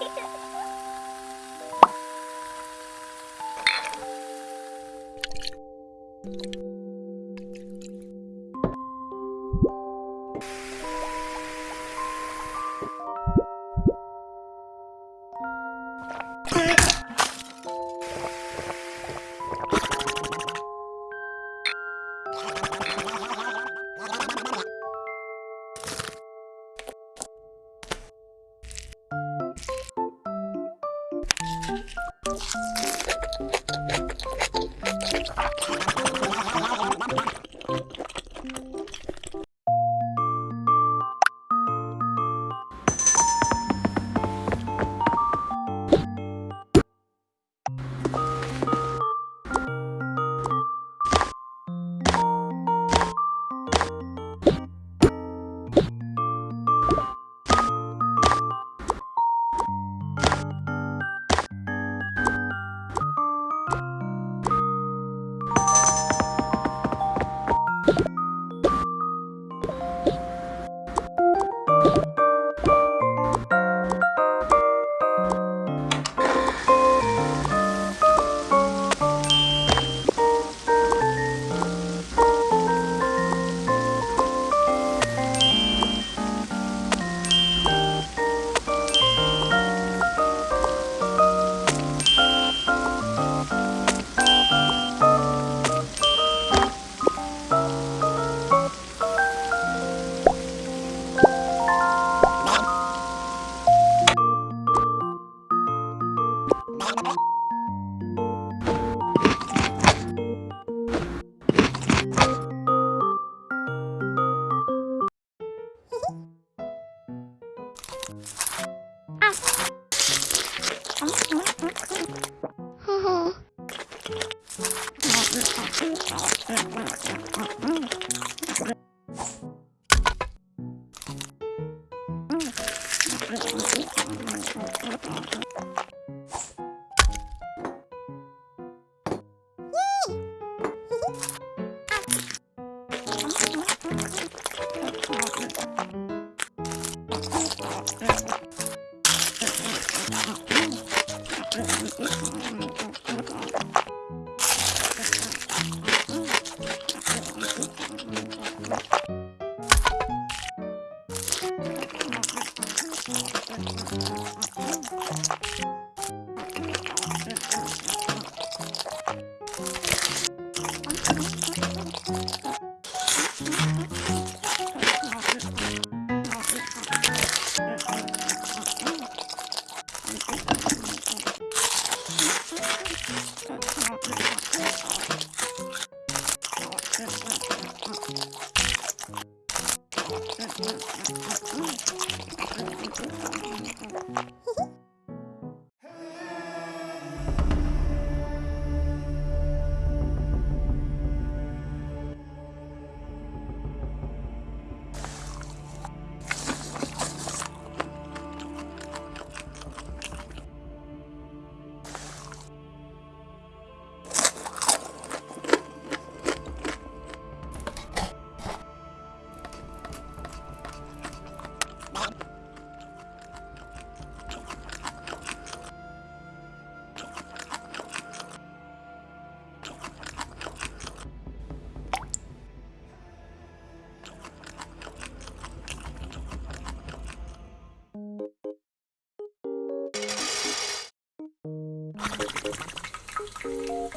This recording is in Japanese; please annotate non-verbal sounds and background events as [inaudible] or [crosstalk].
Yeah. [laughs] あれ you